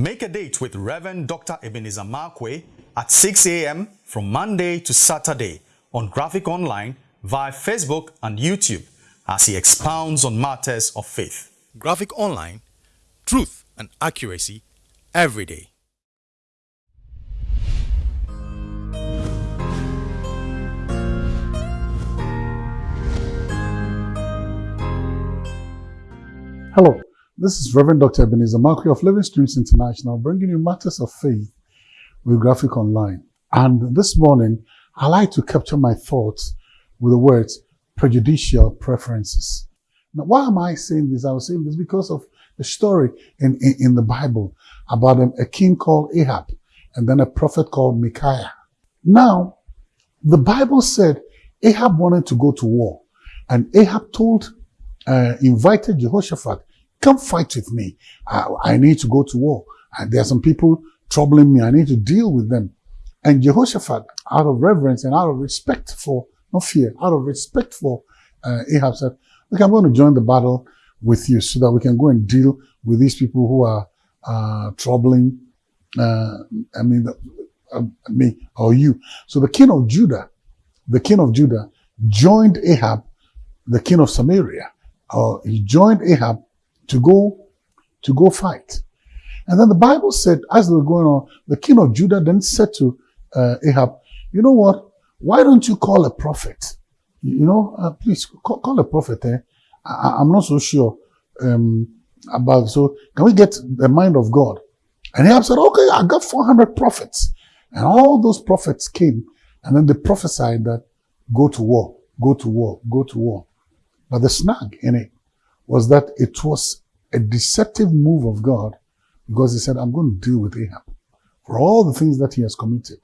Make a date with Reverend Dr. Ebenezer Markwei at 6 a.m. from Monday to Saturday on Graphic Online via Facebook and YouTube as he expounds on matters of faith. Graphic Online, truth and accuracy every day. Hello, this is Reverend Dr. Ebenezer Markwei of Living Streams International bringing you matters of faith with Graphic Online. And this morning, I like to capture my thoughts with the words prejudicial preferences. Now, why am I saying this? I was saying this because of the story in, in, in the Bible about a, a king called Ahab and then a prophet called Micaiah. Now, the Bible said Ahab wanted to go to war and Ahab told, uh, invited Jehoshaphat Come fight with me. I, I need to go to war. There are some people troubling me. I need to deal with them. And Jehoshaphat, out of reverence and out of respect for, not fear, out of respect for uh, Ahab said, look, I'm going to join the battle with you so that we can go and deal with these people who are uh, troubling, uh, I mean, uh, me or you. So the king of Judah, the king of Judah joined Ahab, the king of Samaria. Uh, he joined Ahab to go, to go fight. And then the Bible said, as they were going on, the king of Judah then said to uh, Ahab, you know what? Why don't you call a prophet? You know, uh, please call, call, a prophet. Eh? I, am not so sure um, about. So can we get the mind of God? And Ahab said, okay, I got 400 prophets. And all those prophets came and then they prophesied that go to war, go to war, go to war. But the snag in it was that it was a deceptive move of God because he said, I'm going to deal with Ahab for all the things that he has committed.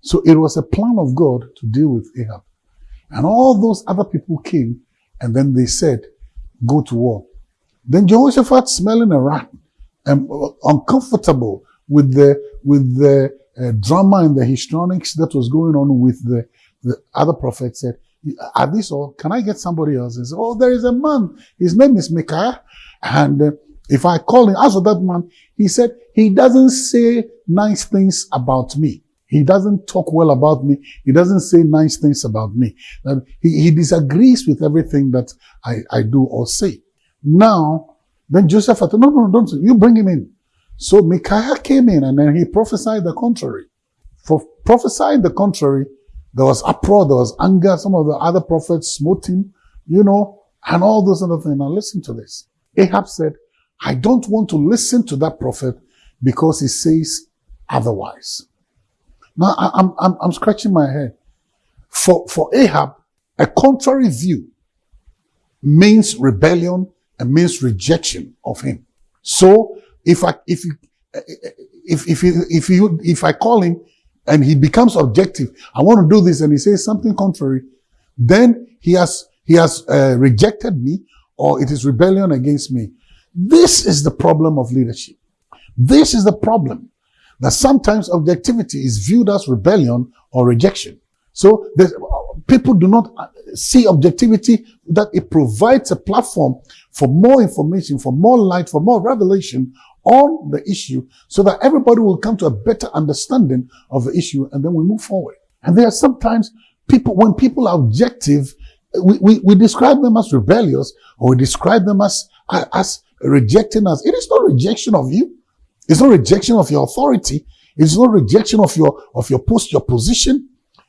So it was a plan of God to deal with Ahab. And all those other people came and then they said, go to war. Then Jehoshaphat smelling a rat and uncomfortable with the, with the uh, drama and the histrionics that was going on with the, the other prophets said, at this all, can I get somebody else? Oh, there is a man. His name is Micaiah. And uh, if I call him, as for that man, he said, he doesn't say nice things about me. He doesn't talk well about me. He doesn't say nice things about me. He, he disagrees with everything that I, I do or say. Now, then Joseph said, no, no, don't, you bring him in. So Micaiah came in and then he prophesied the contrary. For prophesying the contrary, there was uproar, there was anger. Some of the other prophets smote him, you know, and all those other things. Now listen to this. Ahab said, I don't want to listen to that prophet because he says otherwise. Now I'm, I'm, I'm scratching my head. For, for Ahab, a contrary view means rebellion and means rejection of him. So if I, if you, if, if, if you, if I call him and he becomes objective, I want to do this, and he says something contrary, then he has, he has uh, rejected me or it is rebellion against me. This is the problem of leadership. This is the problem that sometimes objectivity is viewed as rebellion or rejection. So people do not see objectivity that it provides a platform for more information, for more light, for more revelation on the issue so that everybody will come to a better understanding of the issue and then we move forward. And there are sometimes people, when people are objective, we, we, we describe them as rebellious or we describe them as, as rejecting us. It is not rejection of you. It's not rejection of your authority. It's not rejection of your, of your post, your position.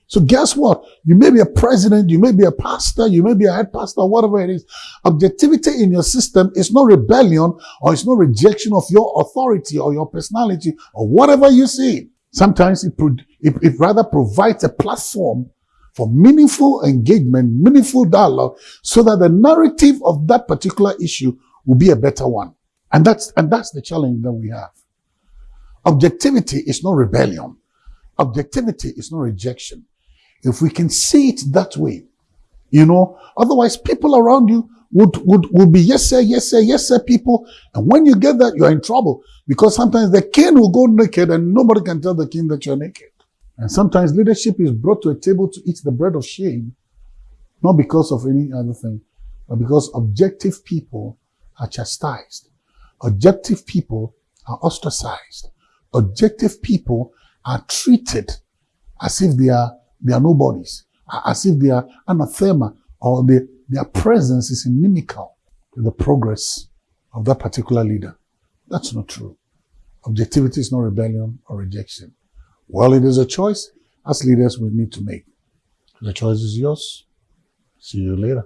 So guess what? You may be a president, you may be a pastor, you may be a head pastor, whatever it is. Objectivity in your system is not rebellion or it's no rejection of your authority or your personality or whatever you see. Sometimes it, it, it rather provides a platform for meaningful engagement, meaningful dialogue, so that the narrative of that particular issue will be a better one. And that's, and that's the challenge that we have. Objectivity is not rebellion. Objectivity is not rejection. If we can see it that way, you know, otherwise people around you would, would, would be yes, sir, yes, sir, yes, sir, people. And when you get that, you're in trouble because sometimes the king will go naked and nobody can tell the king that you're naked. And sometimes leadership is brought to a table to eat the bread of shame, not because of any other thing, but because objective people are chastised. Objective people are ostracized. Objective people are treated as if they are, they are nobodies, as if they are anathema or they, their presence is inimical to the progress of that particular leader. That's not true. Objectivity is not rebellion or rejection. Well, it is a choice as leaders we need to make. The choice is yours. See you later.